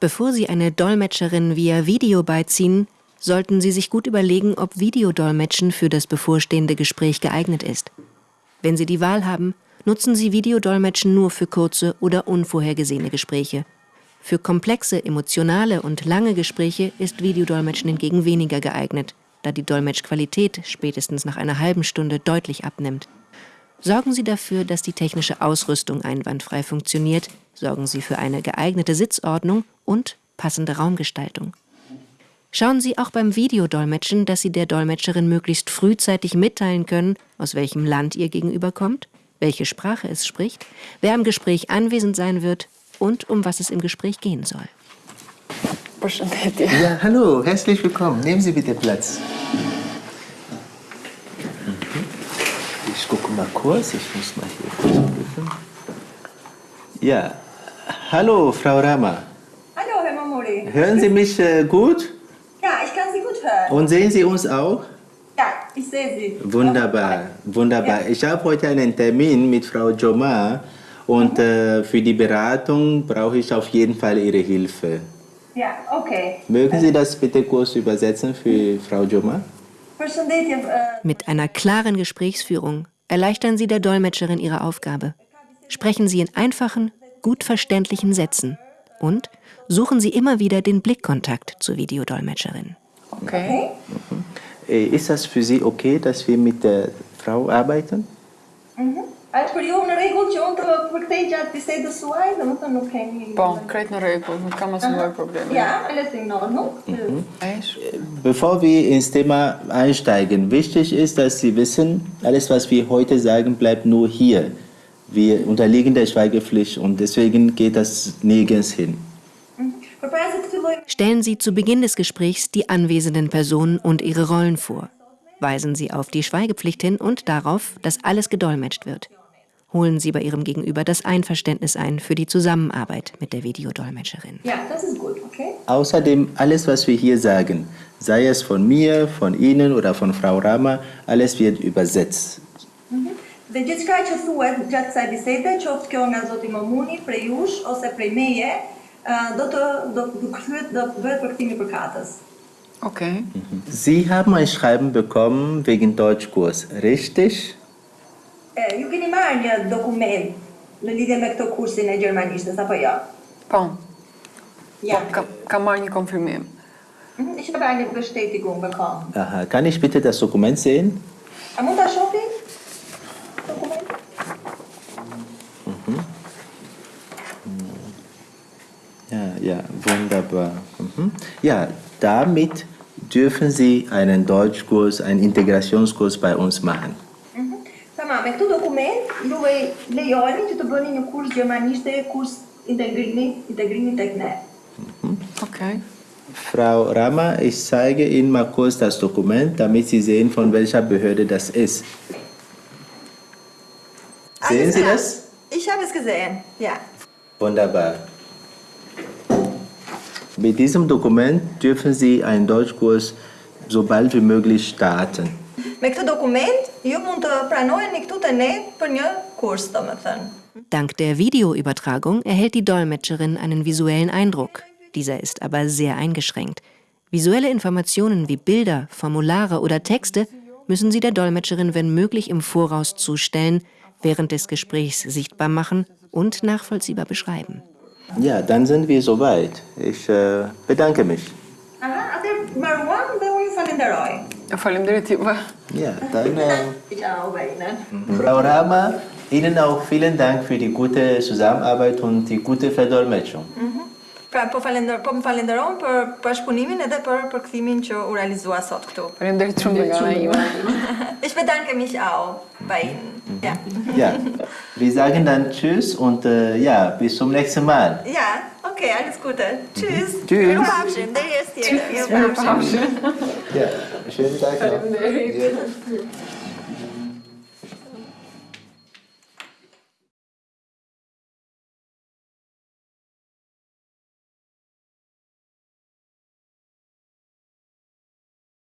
Bevor Sie eine Dolmetscherin via Video beiziehen, sollten Sie sich gut überlegen, ob Videodolmetschen für das bevorstehende Gespräch geeignet ist. Wenn Sie die Wahl haben, nutzen Sie Videodolmetschen nur für kurze oder unvorhergesehene Gespräche. Für komplexe, emotionale und lange Gespräche ist Videodolmetschen hingegen weniger geeignet, da die Dolmetschqualität spätestens nach einer halben Stunde deutlich abnimmt. Sorgen Sie dafür, dass die technische Ausrüstung einwandfrei funktioniert, sorgen Sie für eine geeignete Sitzordnung und passende Raumgestaltung. Schauen Sie auch beim Videodolmetschen, dass Sie der Dolmetscherin möglichst frühzeitig mitteilen können, aus welchem Land Ihr Gegenüber kommt, welche Sprache es spricht, wer am Gespräch anwesend sein wird und um was es im Gespräch gehen soll. Ja, hallo, herzlich willkommen. Nehmen Sie bitte Platz. Ich gucke mal kurz, ich muss mal hier kurz. Ja, hallo, Frau Rama. Mamori. Hören Sie mich äh, gut? Ja, ich kann Sie gut hören. Und sehen Sie uns auch? Ja, ich sehe Sie. Wunderbar, wunderbar. Ich habe heute einen Termin mit Frau Joma und äh, für die Beratung brauche ich auf jeden Fall Ihre Hilfe. Ja, okay. Mögen Sie das bitte kurz übersetzen für Frau Joma? Äh, Mit einer klaren Gesprächsführung erleichtern Sie der Dolmetscherin ihre Aufgabe. Sprechen Sie in einfachen, gut verständlichen Sätzen und suchen Sie immer wieder den Blickkontakt zur Videodolmetscherin. Okay. Äh, Ist das für Sie okay, dass wir mit der Frau arbeiten? është për ju në rregull që unë të përkthej gjatë bisedës suaj, domethënë nuk keni. Po, krejt në rregull, nuk kam asnjë problem. Ja, alles in Ordnung. Eish. Bevor wir ins Thema einsteigen, wichtig ist, dass Sie wissen, alles, was wir heute sagen, bleibt nur hier. Wir unterliegen der Schweigepflicht und deswegen geht das nirgends hin. Stellen Sie zu Beginn des Gesprächs die anwesenden Personen und ihre Rollen vor. Weisen Sie auf die Schweigepflicht hin und darauf, dass alles gedolmetscht wird. Holen Sie bei Ihrem Gegenüber das Einverständnis ein für die Zusammenarbeit mit der Videodolmetscherin. Ja, das ist gut, okay? Außerdem, alles, was wir hier sagen, sei es von mir, von Ihnen oder von Frau Rama, alles wird übersetzt. Dhe gjithçka që thuhet gjatë kësaj bisede, qoftë kjo nga Zoti Mamuni, prej jush ose prej meje, do të do kthehet do bëhet përkthimi përkatës. Okay. Sie haben ein Schreiben bekommen wegen Deutschkurs, richtig? E, ju keni marrë një dokument në lidhje me këtë kursin e gjermanishtes apo jo? Po, Ja. kam, kam marrë një konfirmim. Mhm, Ich habe eine Bestätigung bekommen. Aha, kann ich bitte das Dokument sehen? A mund ta shohni? Ja, ja, wunderbar. Mhm. Ja, damit dürfen Sie einen Deutschkurs, einen Integrationskurs bei uns machen. Tamam, me këtë dokument juve lejoni që të bëni një kurs gjermanishte, kurs integrimi, integrimi tek ne. Okay. Frau Rama, ich zeige Ihnen mal kurz das Dokument, damit Sie sehen, von welcher Behörde das ist. Sehen Alles Sie klar. das? Ich habe es gesehen, ja. Wunderbar. Mit diesem Dokument dürfen Sie einen Deutschkurs so bald wie möglich starten. Me këtë dokument, ju mund të këtu ne për një kurs, domethënë. Dank der Videoübertragung erhält die Dolmetscherin einen visuellen Eindruck. Dieser ist aber sehr eingeschränkt. Visuelle Informationen wie Bilder, Formulare oder Texte müssen Sie der Dolmetscherin, wenn möglich, im Voraus zustellen, während des Gesprächs sichtbar machen und nachvollziehbar beschreiben. Ja, dann sind wir soweit. Ich äh, bedanke mich. Aha, dhe unë ju falenderoj. Faleminderit juve. Ja, dann, äh, Ciao, Bejnen. Frau Rama, Ihnen auch vielen Dank für die gute Zusammenarbeit und die gute Verdolmetschung. Pra, po falender, po më falenderon për bashkëpunimin edhe për përkthimin që u realizua sot këtu. Faleminderit shumë nga ana ime. Ich bedanke mich auch bei Ihnen. Ja. Ja, wir sagen dann Tschüss und äh, ja, bis zum nächsten Mal. Ja, okay, alles Gute. Tschüss. Tschüss. Mirupafshim, deri e tjetër. Mirupafshim. Ja, schönen Tag noch.